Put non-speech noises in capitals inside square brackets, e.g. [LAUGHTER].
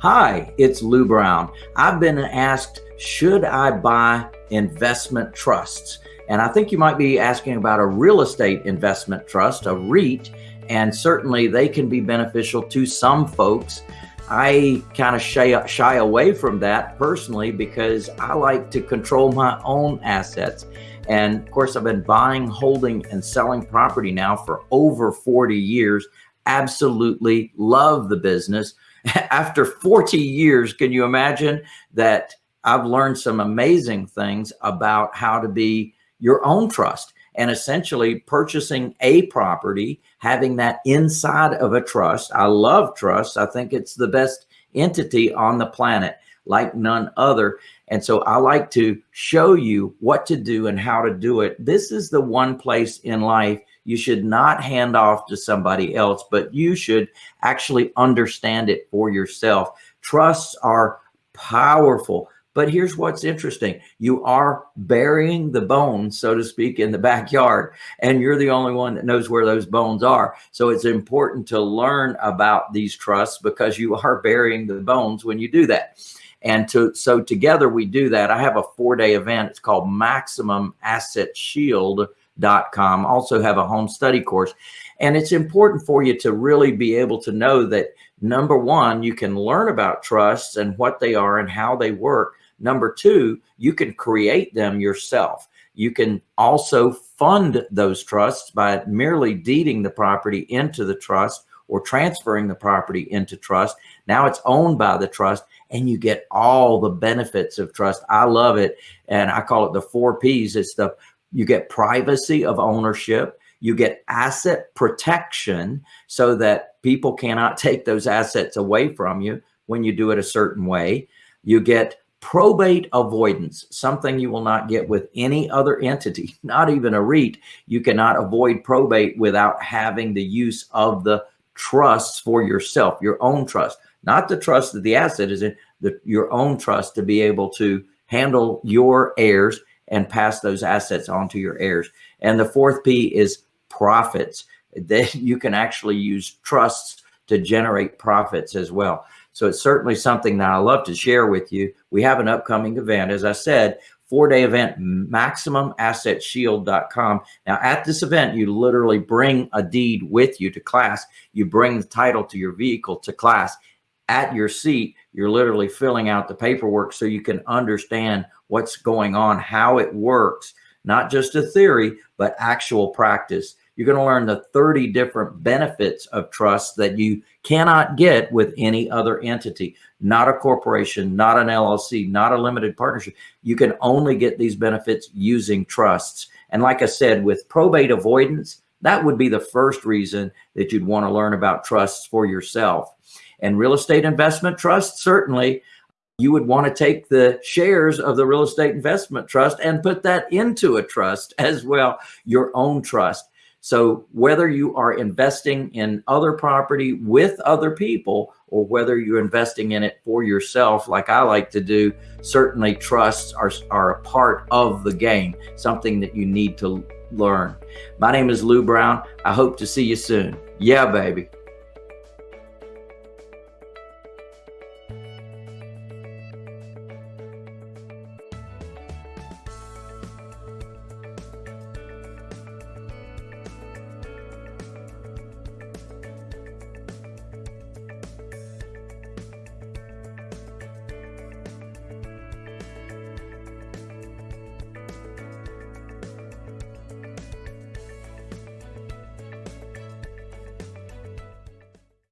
Hi, it's Lou Brown. I've been asked, should I buy investment trusts? And I think you might be asking about a real estate investment trust, a REIT, and certainly they can be beneficial to some folks. I kind of shy, shy away from that personally because I like to control my own assets. And of course, I've been buying, holding, and selling property now for over 40 years. Absolutely love the business. [LAUGHS] After 40 years, can you imagine that I've learned some amazing things about how to be your own trust and essentially purchasing a property, having that inside of a trust. I love trusts. I think it's the best entity on the planet like none other. And so I like to show you what to do and how to do it. This is the one place in life you should not hand off to somebody else, but you should actually understand it for yourself. Trusts are powerful. But here's what's interesting. You are burying the bones, so to speak, in the backyard, and you're the only one that knows where those bones are. So it's important to learn about these trusts because you are [LAUGHS] burying the bones when you do that. And to, so together we do that. I have a four day event. It's called Maximum Asset Shield.com. Also have a home study course. And it's important for you to really be able to know that number one, you can learn about trusts and what they are and how they work. Number two, you can create them yourself. You can also fund those trusts by merely deeding the property into the trust or transferring the property into trust. Now it's owned by the trust and you get all the benefits of trust. I love it. And I call it the four P's. It's the, you get privacy of ownership. You get asset protection so that people cannot [LAUGHS] take those assets away from you when you do it a certain way. You get probate avoidance, something you will not get with any other entity, [LAUGHS] not even a REIT. You cannot avoid probate without having the use of the trusts for yourself, your own trust, not the trust that the asset is in, the, your own trust to be able to handle your heirs and pass those assets on to your heirs. And the fourth P is profits. [LAUGHS] That you can actually use trusts to generate profits as well. So it's certainly something that I love to share with you. We have an upcoming event, as I said, four-day event, maximumassetshield.com. Now, at this event, you literally bring a deed with you to class. You bring the title to your vehicle to class. At your seat, you're literally filling out the paperwork so you can understand what's going on, how it works, not just a theory, but actual practice. You're going to learn the 30 different benefits of trust that you cannot get with any other entity, not a corporation, not an LLC, not a limited partnership. You can only get these benefits using trusts. And like I said, with probate avoidance, that would be the first reason that you'd want to learn about trusts for yourself. And real estate investment trusts, certainly, you would want to take the shares of the real estate investment trust and put that into a trust [LAUGHS] as well, your own trust. So whether you are investing in other property with other people or whether you're investing in it for yourself, like I like to do, certainly trusts are, are a part of the game, something that you need to learn. My name is Lou Brown. I hope to see you soon. Yeah, baby.